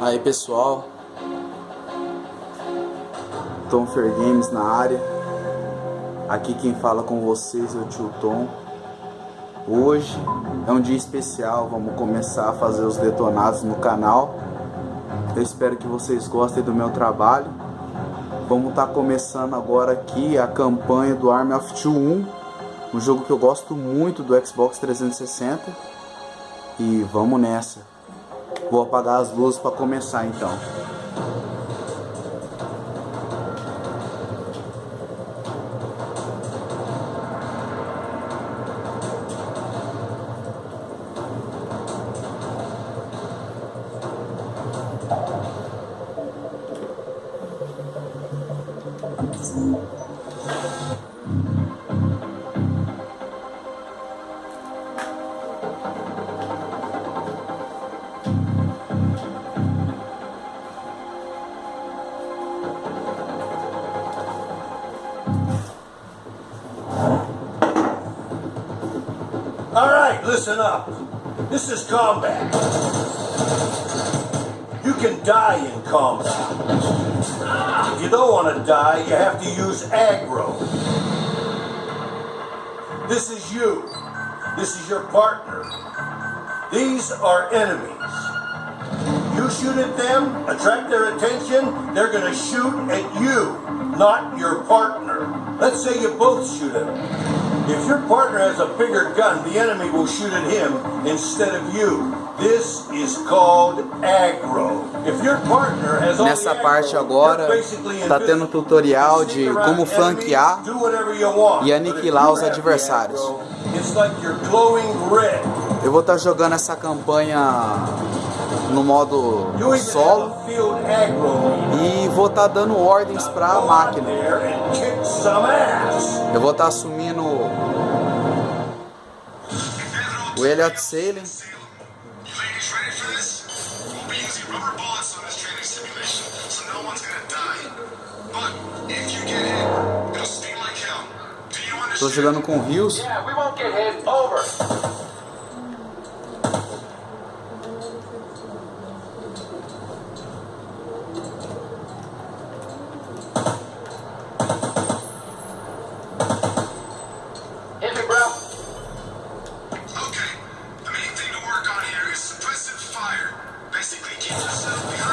Aí pessoal, Tom Fair Games na área. Aqui quem fala com vocês é o tio Tom. Hoje é um dia especial, vamos começar a fazer os detonados no canal. Eu espero que vocês gostem do meu trabalho. Vamos estar tá começando agora aqui a campanha do Army of Two 1, um jogo que eu gosto muito do Xbox 360. E vamos nessa. Vou apagar as luzes para começar então. Listen up. This is combat. You can die in combat. If you don't want to die, you have to use aggro. This is you. This is your partner. These are enemies. You shoot at them, attract their attention, they're going to shoot at you, not your partner. Let's say you both shoot at them. If your partner has a bigger gun, the enemy will shoot at him instead of you. This is called aggro. If your partner has Nessa parte agora tá tendo tutorial de como flanquear e aniquilar os adversários. Eu vou estar tá jogando essa campanha no modo solo e vou estar tá dando ordens para a máquina. Eu vou estar tá assumindo o Elliot Sailing. Estou jogando com Rios. Yeah, fire. Basically, keep yourself behind.